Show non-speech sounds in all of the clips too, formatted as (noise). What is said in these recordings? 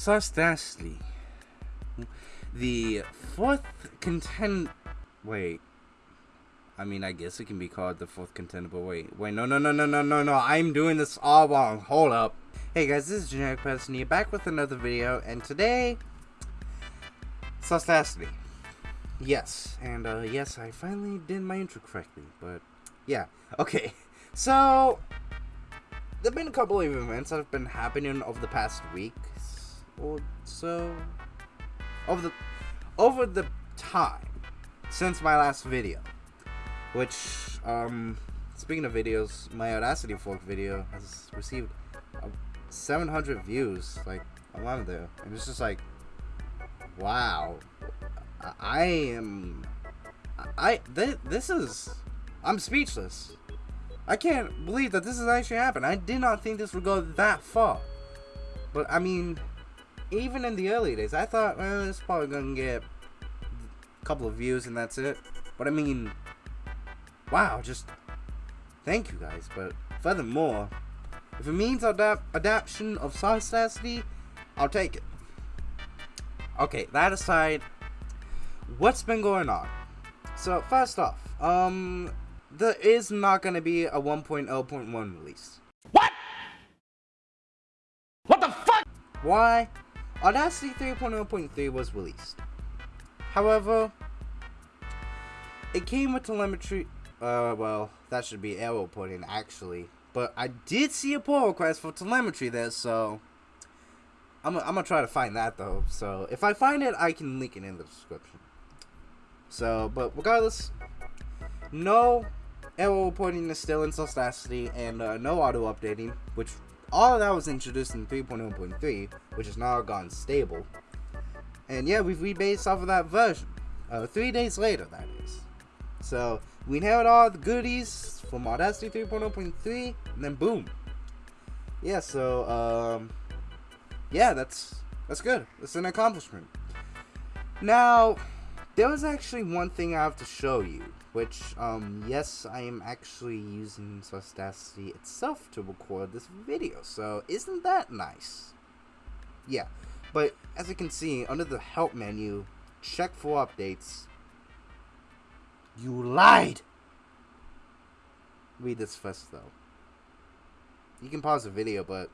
Saucedacity. The fourth contend. Wait. I mean, I guess it can be called the fourth contender, but wait. Wait, no, no, no, no, no, no, no. I'm doing this all wrong. Hold up. Hey guys, this is Generic Person back with another video, and today. Saucedacity. Yes, and uh, yes, I finally did my intro correctly, but yeah. Okay, so there have been a couple of events that have been happening over the past week or so. Over the over the time since my last video, which um, speaking of videos, my Audacity Fork video has received uh, 700 views like a month there, and it's just like, wow, I am. I th this is. I'm speechless. I can't believe that this has actually happened. I did not think this would go that far. But I mean, even in the early days, I thought, well, it's probably gonna get a couple of views and that's it. But I mean, wow, just thank you guys. But furthermore, if it means adapt adaptation of Saucedacity, I'll take it. Okay, that aside, what's been going on? So first off, um, there is not going to be a 1.0.1 release. What? What the fuck? Why? Audacity 3.0.3 was released. However, it came with telemetry. Uh, well, that should be error reporting actually. But I did see a pull request for telemetry there, so I'm, I'm gonna try to find that though. So if I find it, I can link it in the description. So, but regardless, no error reporting is still in Saucedacity, and uh, no auto updating, which all of that was introduced in 3.0.3, which is now gone stable. And yeah, we've rebased off of that version. Uh, three days later, that is. So, we inherit all the goodies from Audacity 3.0.3, and then boom. Yeah, so, um, yeah, that's, that's good. It's an accomplishment. Now, there was actually one thing I have to show you, which, um, yes, I am actually using Saucedacity itself to record this video, so isn't that nice? Yeah, but as you can see, under the help menu, check for updates. You lied! Read this first, though. You can pause the video, but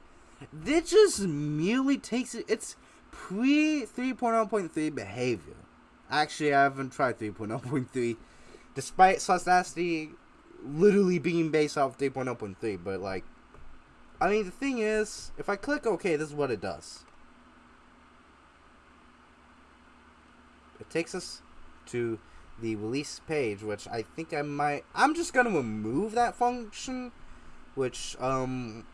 this just merely takes it, it's pre 3.0.3 behavior. Actually, I haven't tried 3.0.3, despite Saucedacity literally being based off 3.0.3, but like, I mean, the thing is, if I click OK, this is what it does. It takes us to the release page, which I think I might, I'm just to remove that function, which, um,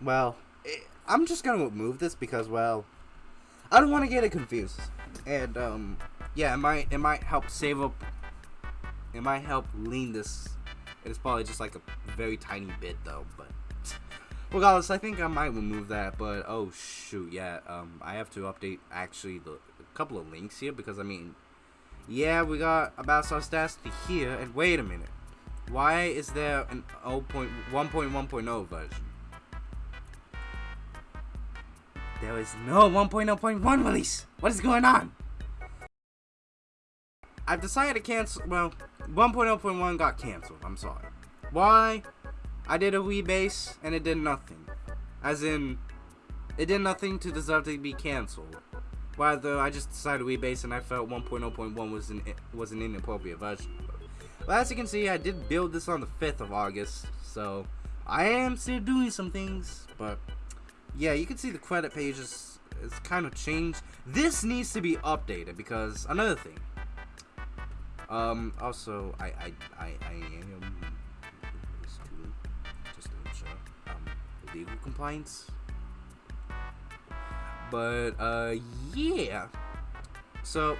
well, it, eh, I'm just to remove this because, well, I don't want to get it confused. And, um, yeah, it might it might help save up. It might help lean this. It's probably just like a very tiny bit though, but regardless, I think I might remove that. But oh shoot, yeah, um, I have to update actually the a couple of links here because I mean, yeah, we got about our stats to here, and wait a minute, why is there an 0.1.1.0 version? There is no 1.0.1 release. What is going on? I've decided to cancel, well, 1.0.1 got canceled, I'm sorry. Why? I did a rebase, and it did nothing. As in, it did nothing to deserve to be canceled. Rather, I just decided to rebase, and I felt 1.0.1 was an, was an inappropriate version. Well, as you can see, I did build this on the 5th of August, so I am still doing some things, but yeah, you can see the credit pages is kind of changed. This needs to be updated because another thing, um, also, I, I, I, I am just to ensure um, legal compliance. But, uh, yeah. So, you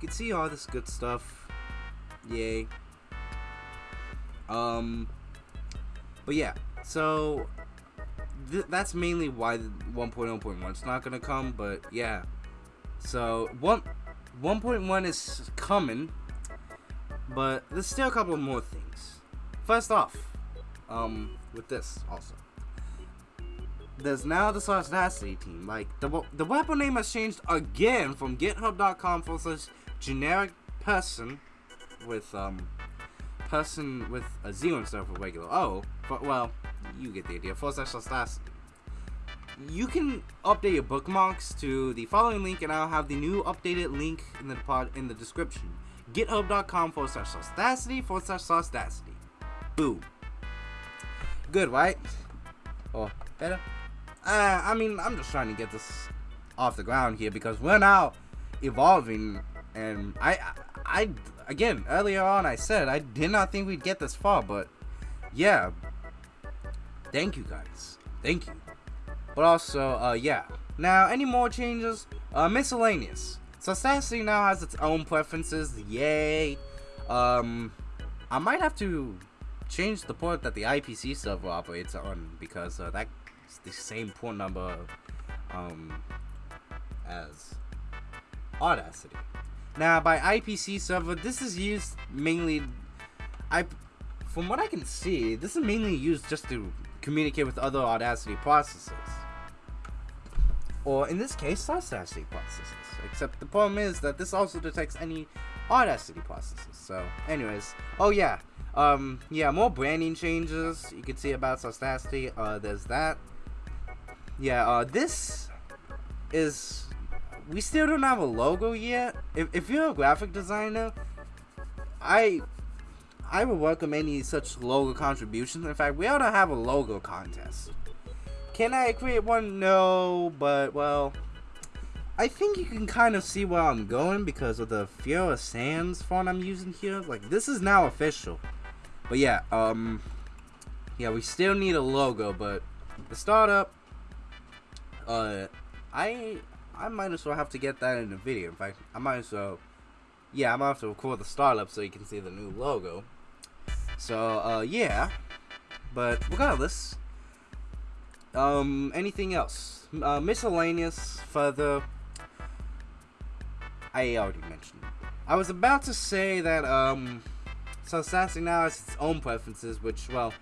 can see all this good stuff. Yay. Um, but yeah, so th that's mainly why 1.0.1 is not gonna come. But yeah, so one 1.1 is coming, but there's still a couple more things. First off, um, with this also. there's now the Audacity team. Like the the weapon name has changed again from GitHub.com for such generic person with um person with a zero instead of a regular O. But well, you get the idea. For such Audacity. You can update your bookmarks to the following link, and I'll have the new updated link in the pod in the description. GitHub.com forward slash Audacity forward slash. Boom. Good, right? Or better? Uh, I mean, I'm just trying to get this off the ground here because we're now evolving, and I, I, I again earlier on I said I did not think we'd get this far, but yeah. Thank you guys. Thank you. But also, uh, yeah. Now, any more changes? Uh, miscellaneous. So Sassy now has its own preferences. Yay. Um, I might have to change the port that the IPC server operates on because uh, that's the same port number um, as Audacity. Now, by IPC server, this is used mainly. I, from what I can see, this is mainly used just to communicate with other Audacity processes or in this case, Audacity processes. Except the problem is that this also detects any Audacity processes. So, anyways, oh yeah, um, yeah, more branding changes you can see about Audacity. Uh, there's that. Yeah, uh, this is we still don't have a logo yet. If if you're a graphic designer, I I would welcome any such logo contributions. In fact, we ought to have a logo contest. Can I create one? No, but well, I think you can kind of see where I'm going because of the Fira Sans font I'm using here. Like this is now official. But yeah, um, yeah, we still need a logo, but the startup, uh, I I might as well have to get that in the video. In fact, I might as well, yeah, I might have to record the startup so you can see the new logo. So, uh, yeah, but regardless, um, anything else? Uh, miscellaneous further. I already mentioned. I was about to say that um, so Sassy now has its own preferences, which well,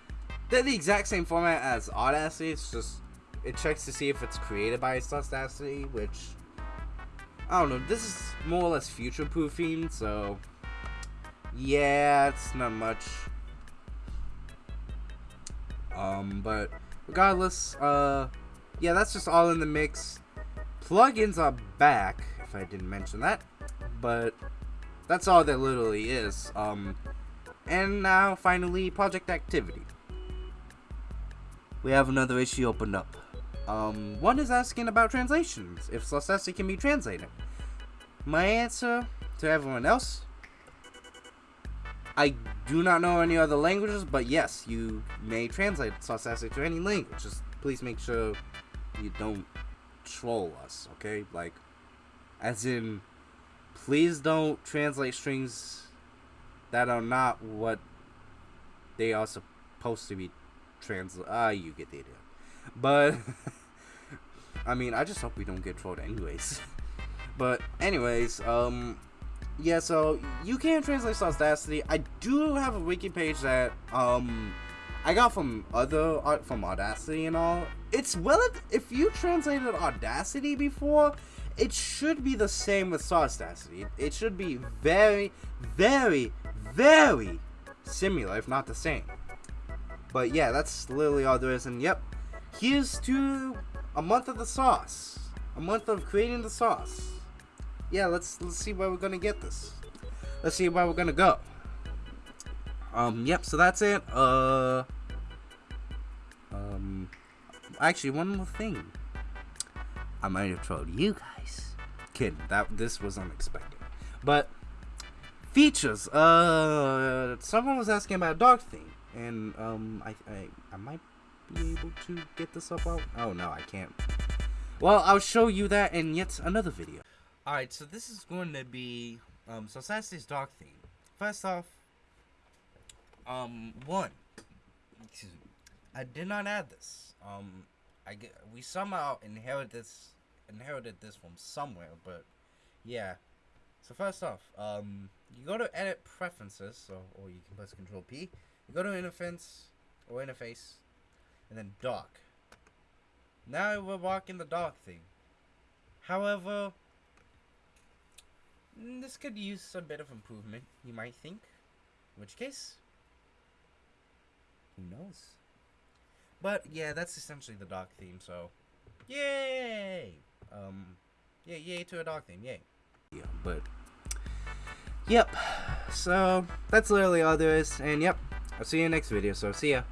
they're the exact same format as Audacity. It's just it checks to see if it's created by Audacity, which I don't know. This is more or less future proofing, so yeah, it's not much. Um, but regardless, uh, yeah, that's just all in the mix. Plugins are back, if I didn't mention that, but that's all there literally is. Um, and now, finally, project activity. We have another issue opened up. Um, one is asking about translations, if Saucedacity can be translated. My answer to everyone else I do not know any other languages, but yes, you may translate Saucedacity to any language. Just please make sure you don't troll us, okay? Like, as in, please don't translate strings that are not what they are supposed to be translated. Ah, you get the idea. But, (laughs) I mean, I just hope we don't get trolled anyways. (laughs) but, anyways, um, yeah, so you can translate Audacity. I do have a wiki page that um I got from other art uh, from Audacity and all. It's well if you translated Audacity before, it should be the same with Audacity. It should be very, very, very similar, if not the same. But yeah, that's literally all there is. And yep, here's to a month of the sauce. A month of creating the sauce yeah, let's let's see where we're gonna get this. Let's see where we're gonna go. Um, yep. So that's it. Uh, um, actually, one more thing. I might have trolled you guys. Kidding. That this was unexpected. But features. Uh, someone was asking about Dark Theme, and um, I I I might be able to get this up out. Oh no, I can't. Well, I'll show you that in yet another video. Alright, so this is going to be, um, so Saturday's Dark Theme. First off, um, one, I did not add this. Um, I get, we somehow inherited this, inherited this from somewhere, but, yeah. So first off, um, you go to edit preferences, so, or you can press Control P. You go to interface, or interface, and then dark. Now we're walking the dog thing. However, this could use a bit of improvement, you might think. In which case, who knows? But yeah, that's essentially the dog theme, so yay! Um, yeah, yay to a dog theme, yay. Yeah, but yep. So that's literally all there is, and yep, I'll see you next video. So see ya.